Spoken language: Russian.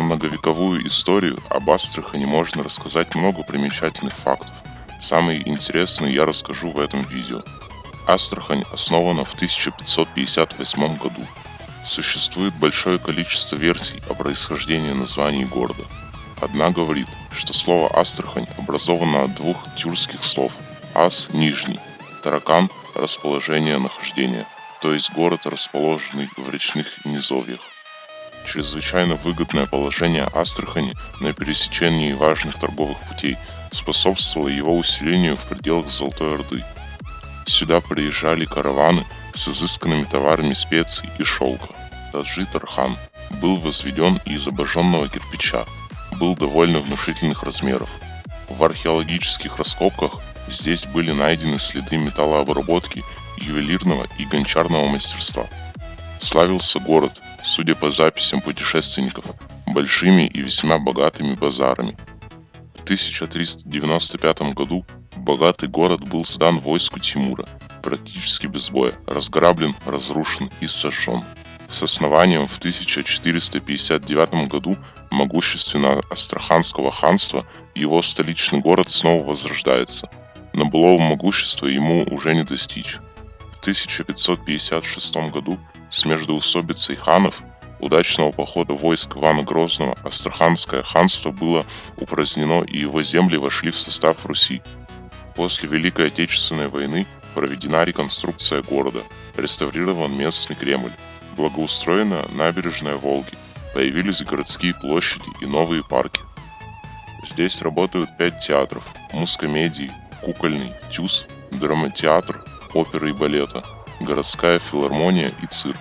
многовековую историю об Астрахани можно рассказать много примечательных фактов. Самые интересные я расскажу в этом видео. Астрахань основана в 1558 году. Существует большое количество версий о происхождении названий города. Одна говорит, что слово Астрахань образовано от двух тюркских слов «ас» – нижний, «таракан» – расположение нахождения, то есть город, расположенный в речных низовьях. Чрезвычайно выгодное положение Астрахани на пересечении важных торговых путей способствовало его усилению в пределах Золотой Орды. Сюда приезжали караваны с изысканными товарами специй и шелка. Таджи Тархан был возведен из обожженного кирпича, был довольно внушительных размеров. В археологических раскопках здесь были найдены следы металлообработки, ювелирного и гончарного мастерства. Славился город судя по записям путешественников, большими и весьма богатыми базарами. В 1395 году богатый город был сдан войску Тимура, практически без боя, разграблен, разрушен и сожжен. С основанием в 1459 году могущественного Астраханского ханства его столичный город снова возрождается, но былого могущества ему уже не достичь. В 1556 году с междоусобицей ханов удачного похода войск Ивана Грозного Астраханское ханство было упразднено и его земли вошли в состав Руси. После Великой Отечественной войны проведена реконструкция города, реставрирован местный Кремль, благоустроена набережная Волги, появились городские площади и новые парки. Здесь работают пять театров – мускомедии, кукольный, тюз, драматеатр, оперы и балета – городская филармония и цирк.